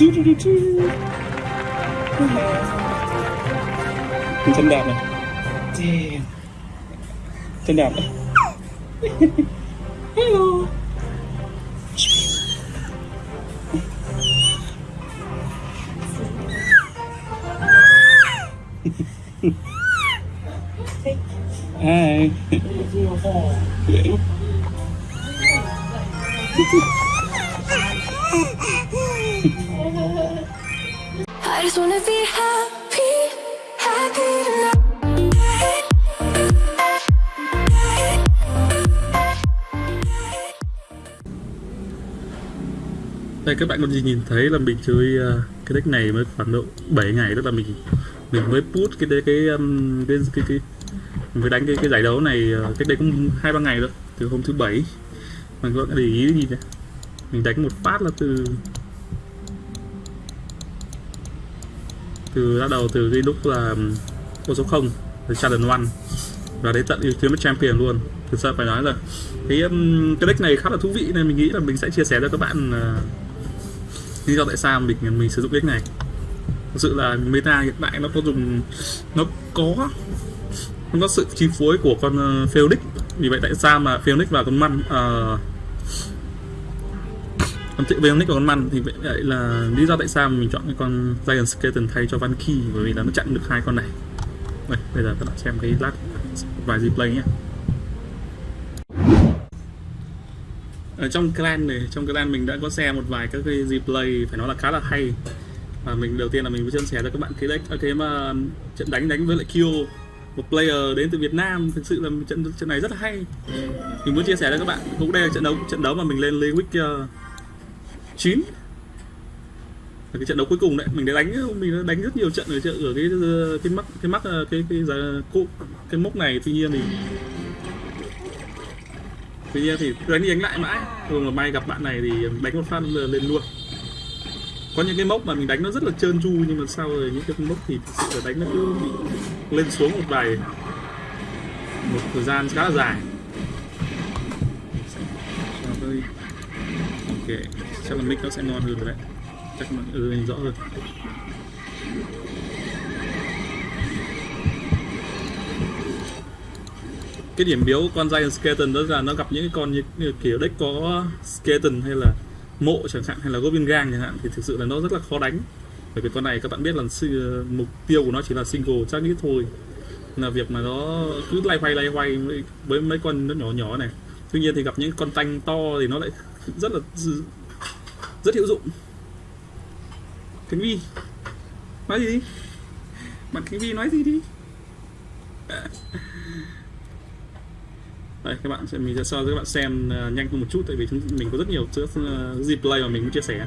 Doo -doo -doo Chân đẹp này Damn. Chân đẹp Hello Hi. I just wanna be happy, happy tonight. Đây các bạn còn gì nhìn thấy là mình chơi uh, cái deck này mới khoảng độ 7 ngày tức là mình mình mới put cái cái cái cái, cái, cái mình mới đánh cái cái giải đấu này uh, cách đây cũng hai ba ngày rồi từ hôm thứ bảy mình có để ý gì này mình đánh một phát là từ từ bắt đầu từ cái lúc là con số 0 từ challenge one. Và đến tận Ultimate Champion luôn. Thực sự phải nói là cái um, cái deck này khá là thú vị nên mình nghĩ là mình sẽ chia sẻ cho các bạn uh, lý do tại sao mình mình sử dụng deck này. Thực sự là meta hiện tại nó có dùng nó có nó có sự chi phối của con à, uh, Felix vì vậy tại sao mà felix và con man uh, con tự nick và con man thì vậy là lý do tại sao mình chọn cái con Giant Skeleton thay cho Van Key bởi vì là nó chặn được hai con này. Đây, bây giờ các bạn xem cái lát vài replay nhé. Ở trong clan này trong clan mình đã có xem một vài các cái replay phải nói là khá là hay. Và mình đầu tiên là mình muốn chia sẻ cho các bạn cái deck cái mà trận đánh đánh với lại Kyo một player đến từ Việt Nam thực sự là trận trận này rất là hay. Mình muốn chia sẻ cho các bạn cũng đây là trận đấu trận đấu mà mình lên League uh, 9 cái trận đấu cuối cùng đấy mình đã đánh mình đã đánh rất nhiều trận ở ở cái ờ, cái mắc cái mắc ờ, cái cái cái, cái, cái mốc này tuy nhiên thì tuy nhiên thì đánh đi đánh lại mãi. Thường là may gặp bạn này thì đánh một phát lên luôn. Có những cái mốc mà mình đánh nó rất là trơn tru nhưng mà sau rồi những cái mốc thì thực sự là đánh nó cứ bị lên xuống một vài một thời gian khá là dài. Ok chắc là mic nó sẽ ngon hơn rồi đấy. Chắc mọi người ừ, rõ hơn cái điểm biếu con Giant Skeleton đó là nó gặp những cái con như, như kiểu deck có Skeleton hay là mộ chẳng hạn hay là Goblin Gang chẳng hạn thì thực sự là nó rất là khó đánh. Bởi vì con này các bạn biết là mục tiêu của nó chỉ là single target thôi. Là việc mà nó cứ lay hoay lay hoay với mấy con nó nhỏ nhỏ này. Tuy nhiên thì gặp những con tanh to thì nó lại rất là rất hữu dụng. Khánh Vi nói gì đi? Bạn Khánh Vi nói gì đi? Đây các bạn sẽ mình sẽ so với các bạn xem uh, nhanh hơn một chút tại vì chúng mình có rất nhiều uh, replay ờ, mà mình muốn chia sẻ.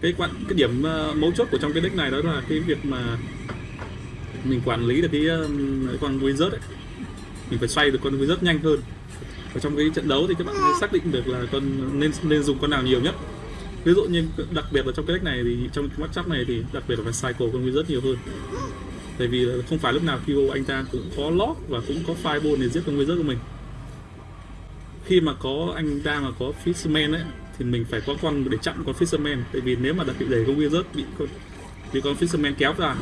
Cái quan cái điểm uh, mấu chốt của trong cái deck này đó là cái việc mà mình quản lý được cái, uh, con wizard ấy. Mình phải xoay được con wizard nhanh hơn ở trong cái trận đấu thì các bạn xác định được là con nên nên dùng con nào nhiều nhất. Ví dụ như đặc biệt là trong cái deck này thì trong cái matchup này thì đặc biệt là phải cycle con wizard nhiều hơn. Tại vì không phải lúc nào Kyo anh ta cũng có lock và cũng có fireball để giết con wizard của mình. Khi mà có anh ta mà có fisherman ấy thì mình phải có con để chặn con fisherman. Tại vì nếu mà đặc biệt để con wizard bị con bị con fisherman kéo ra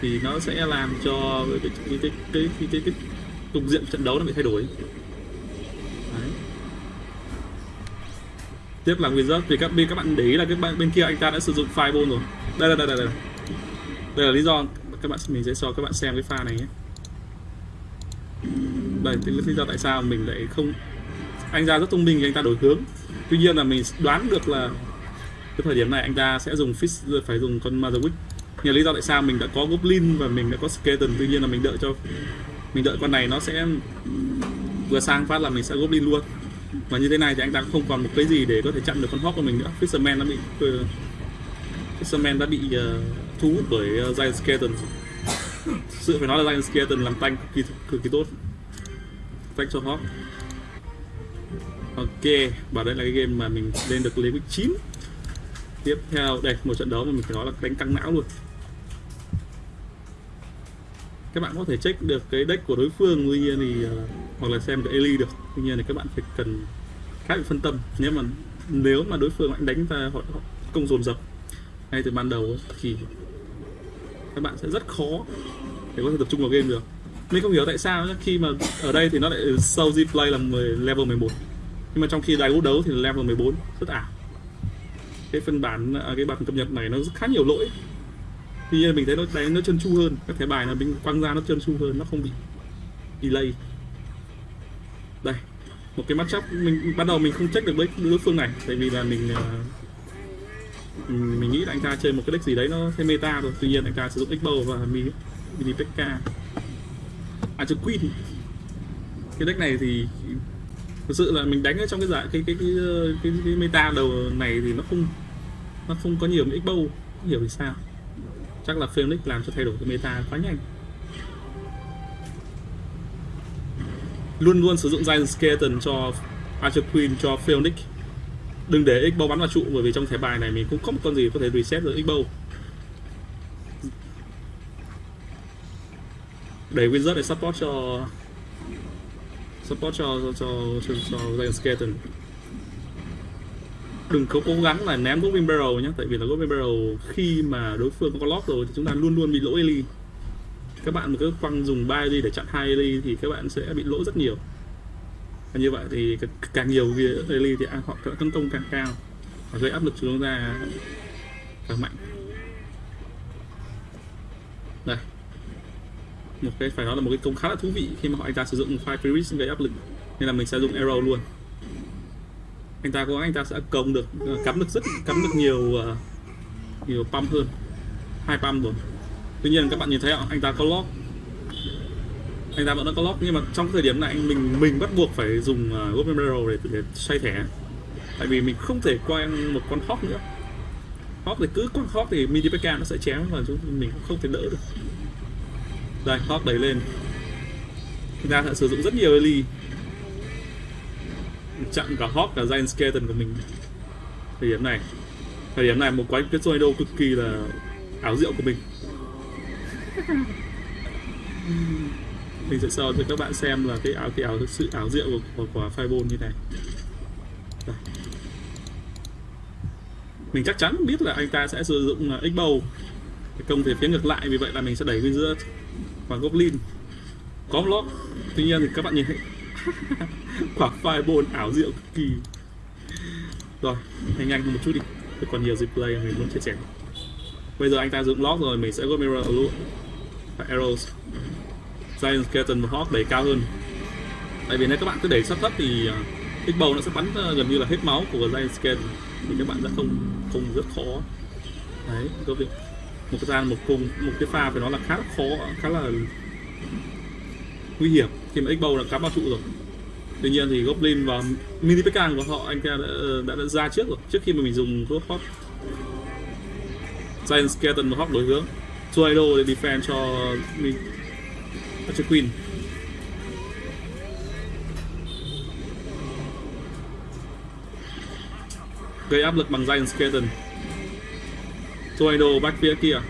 thì nó sẽ làm cho cái cái cái cái cái, cái, cái cục diện trận đấu nó bị thay đổi Đấy tiếp là wizard thì các bên, các bạn để ý là cái bạn bên kia anh ta đã sử dụng fireball rồi. Đây là đây là đây. Là đây là lý do các bạn mình sẽ cho các bạn xem cái pha này nhé. Đây thì lý do tại sao mình lại không anh ta rất thông minh anh ta đổi hướng. Tuy nhiên là mình đoán được là cái thời điểm này anh ta sẽ dùng fish phải dùng con Mazerwick nhờ lý do tại sao mình đã có goblin và mình đã có skeleton. Tuy nhiên là mình đợi cho mình đợi con này nó sẽ vừa sang phát là mình sẽ goblin luôn và như thế này thì anh ta không còn một cái gì để có thể chặn được con hawk của mình nữa. Fisherman đã bị ờ, fisherman đã bị uh, thu hút bởi uh, giant skeleton. Sự phải nói là giant skeleton làm tanh cực kỳ cực kỳ tốt. Tanh cho hawk ok và đây là cái game mà mình lên được level 9 tiếp theo đây một trận đấu mà mình phải nói là đánh căng não luôn. Các bạn có thể check được cái deck của đối phương. Tuy nhiên thì uh, hoặc là xem cái Eli được. Tuy nhiên thì các bạn phải cần khá bị phân tâm. Nếu mà nếu mà đối phương anh đánh ta họ họ công dồn dập ngay từ ban đầu thì các bạn sẽ rất khó để có thể tập trung vào game được. Mình không hiểu tại sao nhá, khi mà ở đây thì nó lại sâu play là 10, level 11 nhưng mà trong khi đài đấu thì là level 14 rất ảo. Cái phiên bản à, cái bản cập nhật này nó rất khá nhiều lỗi. Tuy nhiên mình thấy nó đánh nó chân chu hơn. Các thẻ bài là mình quăng ra nó chân chu hơn nó không bị delay đây một cái matchup mình ban đầu mình không check được với đối phương này tại vì là mình uh, mình nghĩ là anh ta chơi một cái deck gì đấy nó thêm meta rồi tuy nhiên anh ta sử dụng X-Bow và mini mini PK à chứ Queen cái deck này thì thực sự là mình đánh ở trong cái giải cái cái cái, ờ, cái, cái meta đầu này thì nó không nó không có nhiều X-Bow không hiểu vì sao. Chắc là Phoenix làm cho thay đổi cái meta quá nhanh. Luôn luôn sử dụng Giant Skeleton cho Archer Queen cho Phoenix. Đừng để X-Bow bắn vào trụ bởi vì trong thẻ bài này mình cũng có một con gì có thể reset được X-Bow. Để Wizard để support cho support cho cho cho, cho Giant Skeleton. Đừng có cố gắng là ném Goblin Barrel nhé tại vì là Goblin Barrel khi mà đối phương có lock rồi thì chúng ta luôn luôn bị lỗi Ellie các bạn cứ quăng dùng 3 đi để chặn hai ly thì các bạn sẽ bị lỗ rất nhiều. Và như vậy thì càng nhiều ly thì họ tấn công càng cao. Và gây áp lực chúng ta càng mạnh. Đây. Một cái, phải nói là một cái công khá là thú vị khi mà họ anh ta sử dụng file Freeze gây áp lực, nên là mình sẽ dùng arrow luôn. Anh ta có anh ta sẽ công được ờ, cắm được rất, cắm được nhiều ờ, nhiều pump hơn. Hai pump rồi tuy nhiên các bạn nhìn thấy không? Anh ta có lock. Anh ta vẫn đã có lock nhưng mà trong thời điểm này mình mình bắt buộc phải dùng à, uh, Golden Barrel để để xoay thẻ. Tại vì mình không thể qua một con hawk nữa. Hawk thì cứ con hawk thì mini PK nó sẽ chém và chúng mình cũng không thể đỡ được. Đây hawk đẩy lên. Chúng ta sẽ sử dụng rất nhiều Ellie. Chặn cả Hawk cả Giant Skeleton của mình. Thời điểm này thời điểm này một quái cái tornado cực kỳ là ảo diệu của mình mình sẽ so cho các bạn xem là cái áo cái áo thực sự áo rượu của, của của fireball như này? Đây. mình chắc chắn biết là anh ta sẽ sử dụng à, X-bow. Công về phía ngược lại vì vậy là mình sẽ đẩy Wizard và Goblin. Có block tuy nhiên thì các bạn nhìn thấy quả fireball ảo diệu cực kỳ. Rồi nhanh nhanh một chút đi. Còn nhiều dịp play mình muốn chia sẻ. Bây giờ anh ta dựng lock rồi mình sẽ go mirror luôn và arrows. Giant skeleton và hawk đẩy cao hơn. Tại vì nếu các bạn cứ đẩy sắp thấp thì à, uh, bầu nó sẽ bắn à, gần như là hết máu của giant skeleton. Thì các bạn sẽ không không rất khó. Đấy có việc. Một cái gian một cùng một cái pha phải nói là khá là khó khá là nguy hiểm. Khi mà x bầu đã cắm vào trụ rồi. Tuy nhiên thì goblin và mini Pekang của họ anh ta đã, đã, đã ra trước rồi trước khi mà mình dùng thuốc hot giant skeleton và hot đối hướng. Tornado để defend cho mình cho queen. Gây áp lực bằng giant skeleton Tornado back phía kia.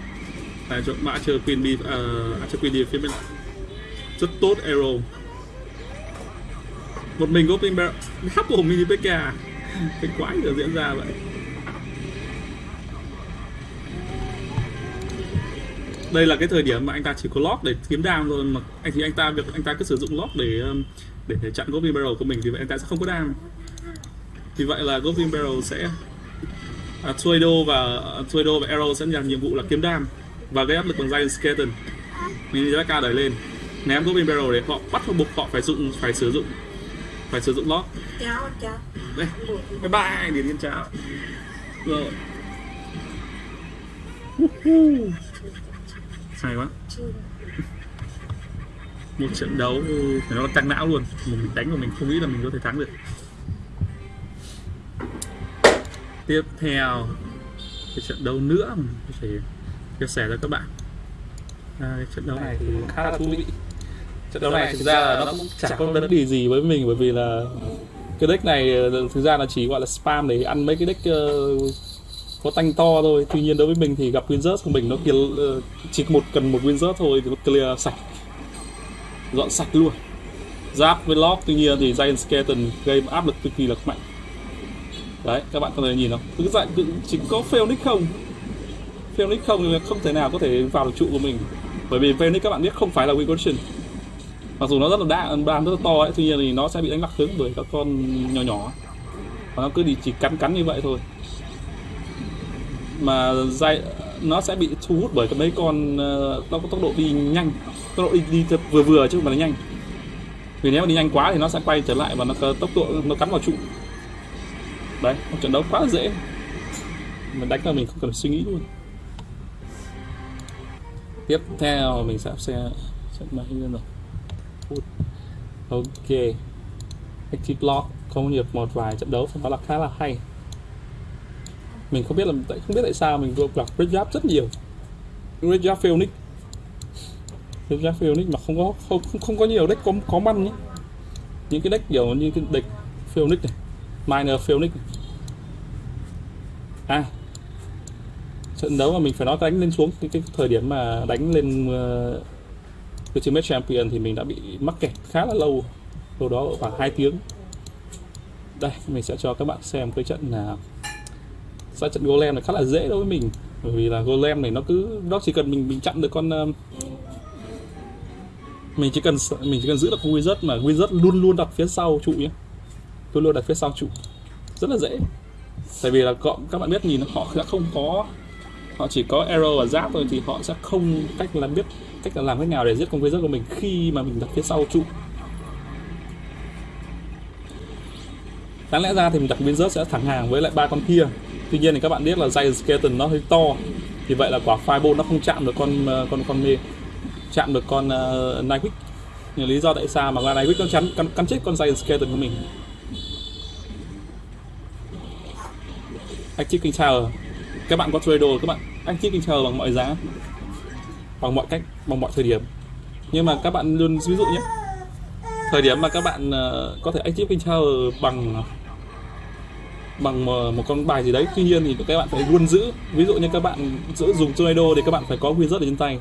Để cho mã chờ queen đi ờ, à, uh, Archer queen đi phía bên rất tốt arrow. Một mình Goblin Barrel hấp của mini PK à? cái quái được diễn ra vậy? Đây là cái thời điểm mà anh ta chỉ có lock để kiếm đam thôi mà anh thì anh ta việc anh ta cứ sử dụng lock để um, để, để chặn Goblin Barrel của mình thì vậy anh ta sẽ không có đam. Vì vậy là Goblin Barrel sẽ uh, Tornado và uh, Tornado và Arrow sẽ nhận nhiệm vụ là kiếm đam và gây áp lực bằng Giant Skeleton. Mini PK đẩy lên ném Goblin Barrel để họ bắt buộc họ phải dụng phải sử dụng phải sử dụng lót chào chào. Đây bye bye điền yên chào. Rồi hay quá. Một trận đấu phải nói là căng não luôn. Mình đánh mà mình không nghĩ là mình có thể thắng được. Tiếp theo cái trận đấu nữa mình có thể chia sẻ cho các bạn. À, cái trận đấu này thì khá là thú vị. Trận đấu này thực ra là nó cũng chẳng có vấn đề gì với mình bởi vì là cái deck này thực ra là chỉ gọi là spam để ăn mấy cái deck uh, có tanh to thôi. Tuy nhiên đối với mình thì gặp Wizard của mình nó kia ờ, chỉ một cần một Wizard thôi thì nó clear sạch. Dọn sạch luôn. Giáp với lock, tuy nhiên thì Giant Skeleton gây áp lực cực kỳ là mạnh. Đấy, các bạn có thể nhìn không? Cứ dạng cứ chỉ có Phoenix không? Phoenix không thì không thể nào có thể vào được trụ của mình. Bởi vì Phoenix các bạn biết không phải là win condition mặc dù nó rất là đa đam rất là to ấy, tuy nhiên thì nó sẽ bị đánh lạc hướng bởi các con nhỏ nhỏ. Và nó cứ đi chỉ cắn cắn như vậy thôi mà dây nó sẽ bị thu hút bởi mấy con ờ, nó có tốc độ đi nhanh. Tốc độ đi, đi vừa vừa chứ không phải là nhanh. Vì nếu mà đi nhanh quá thì nó sẽ quay trở lại và nó tốc độ nó cắn vào trụ. Đấy một trận đấu quá dễ. Mình đánh là mình không cần suy nghĩ luôn. Tiếp theo mình sẽ sẽ sẽ máy lên rồi ok. Active block công nghiệp một vài trận đấu phải nói là khá là hay mình không biết là tại không biết tại sao mình vừa gặp Red Giáp rất nhiều. Red Giáp Phoenix. Red Giáp Phoenix mà không có không không, không có nhiều deck có có măn nhé. Những cái deck kiểu như cái deck Phoenix này Minor Phoenix này. à. Trận đấu mà mình phải nói đánh lên xuống cái, cái thời điểm mà đánh lên uh, Ultimate Champion thì mình đã bị mắc kẹt khá là lâu. Đâu đó khoảng 2 tiếng. Đây mình sẽ cho các bạn xem cái trận là ra trận golem này khá là dễ đối với mình. Bởi vì là golem này nó cứ nó chỉ cần mình mình chặn được con uh, mình chỉ cần mình chỉ cần giữ được con wizard mà wizard luôn luôn đặt phía sau trụ nhé luôn luôn đặt phía sau trụ. Rất là dễ. Tại vì là có, các bạn biết nhìn họ sẽ không có họ chỉ có arrow và giáp thôi thì họ sẽ không cách làm biết cách là làm thế nào để giết con wizard của mình khi mà mình đặt phía sau trụ. Đáng lẽ ra thì mình đặt wizard sẽ thẳng hàng với lại ba con kia tuy nhiên thì các bạn biết là dây skeleton nó hơi to. Thì vậy là quả fireball nó không chạm được con ờ, con con mê chạm được con ờ, uh, Nightwick nhưng lý do tại sao mà con Nightwick nó chắn cắn, cắn chết con dây skeleton của mình. Active king tower. Các bạn có trade đồ các bạn. Active king tower bằng mọi giá. Bằng mọi cách bằng mọi thời điểm. Nhưng mà các bạn luôn ví dụ nhé thời điểm mà các bạn uh, có thể active king tower bằng bằng một, con bài gì đấy. Tuy nhiên thì các bạn phải luôn giữ. Ví dụ như các bạn giữ dùng tornado thì các bạn phải có wizard ở trên tay.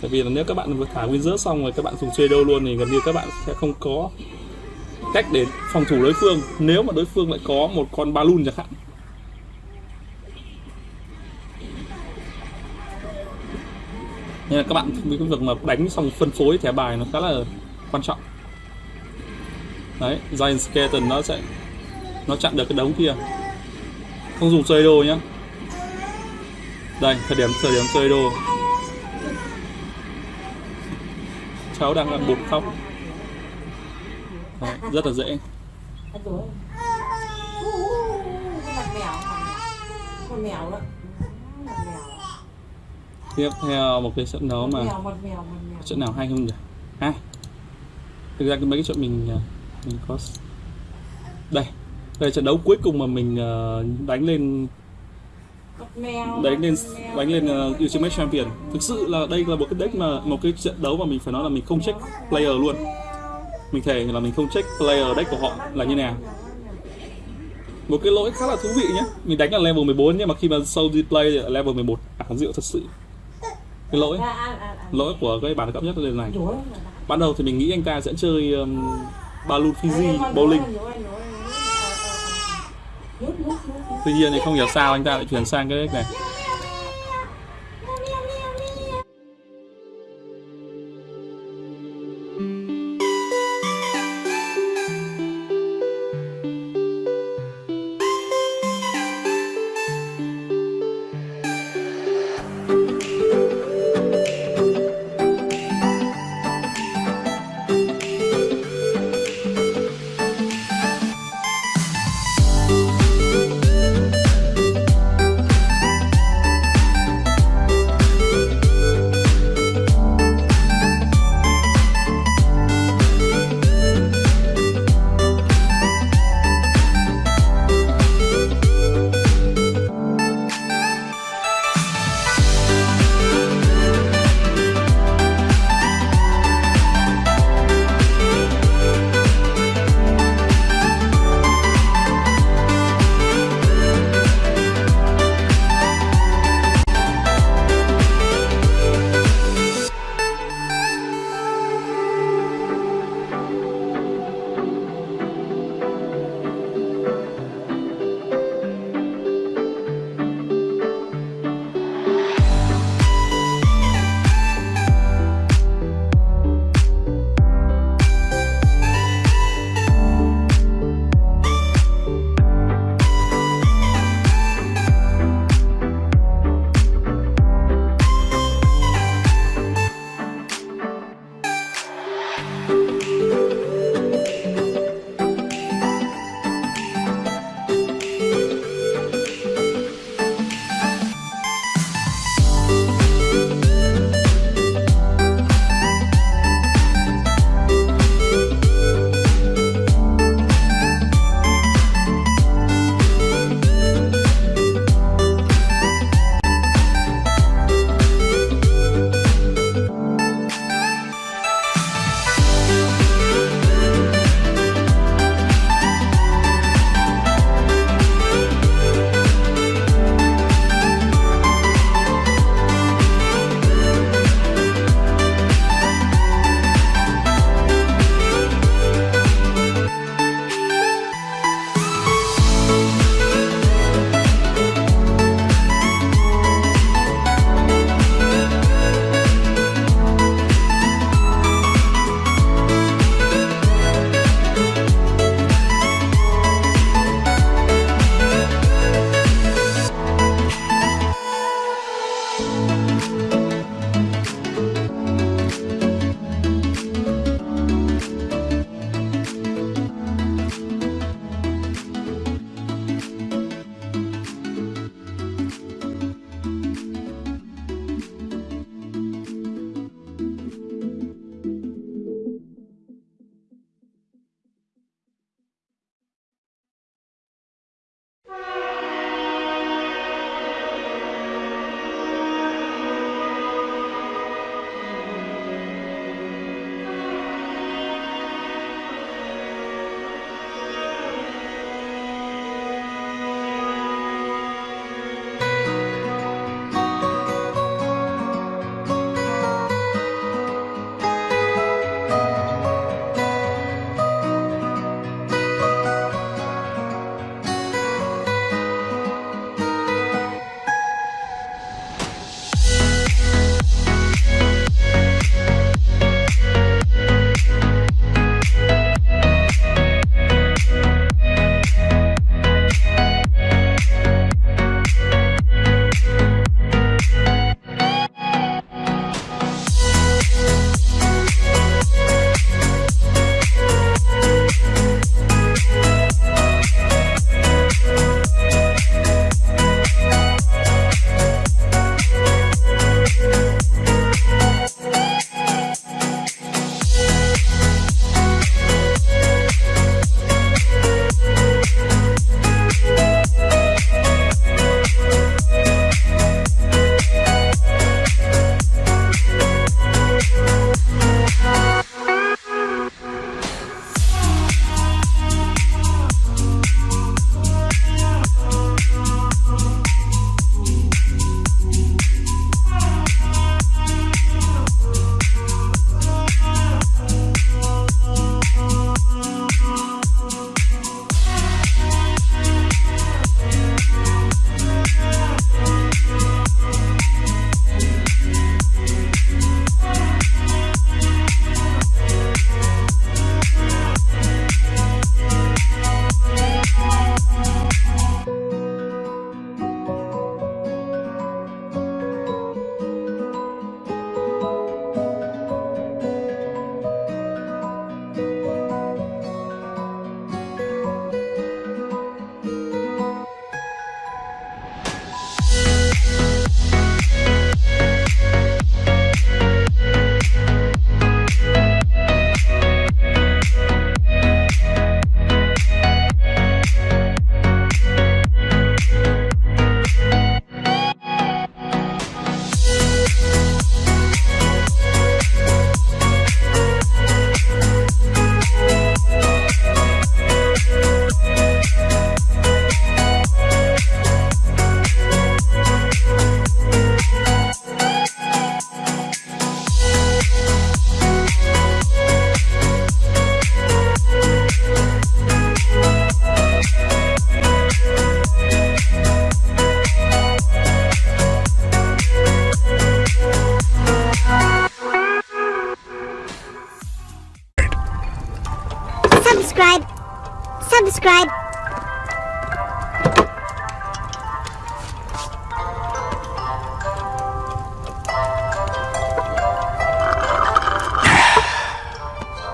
Tại vì là nếu các bạn vừa thả wizard xong rồi các bạn dùng tornado luôn thì gần như các bạn sẽ không có cách để phòng thủ đối phương. Nếu mà đối phương lại có một con balloon chẳng hạn. Nên là các bạn cái việc mà đánh xong phân phối thẻ bài nó khá là quan trọng. Đấy giant skeleton nó sẽ nó chặn được cái đống kia. Không dùng xoay đồ nhá. Đây thời điểm thời điểm xoay đồ cháu đang ăn bột khóc. Đấy, rất là dễ. Tiếp theo một cái trận đấu mà trận nào hay không nhỉ? Ha? Thực ra cái mấy cái chuyện mình à, mình có đây đây trận đấu cuối cùng mà mình ờ, đánh lên đánh lên đánh lên uh, Ultimate Champion. Thực sự là đây là một cái deck mà một cái trận đấu mà mình phải nói là mình không check player luôn. Mình thề là mình không check player deck của họ là như nào. Một cái lỗi khá là thú vị nhé mình đánh là level 14 nhưng mà khi mà sâu đi play thì level 11 ảo diệu thật sự. Cái lỗi À, à, à, à. lỗi của cái bản cấp nhất là này. Ban đầu thì mình nghĩ anh ta sẽ chơi um, Balloon Fiji bowling tuy nhiên thì không hiểu sao anh ta lại chuyển sang cái deck này.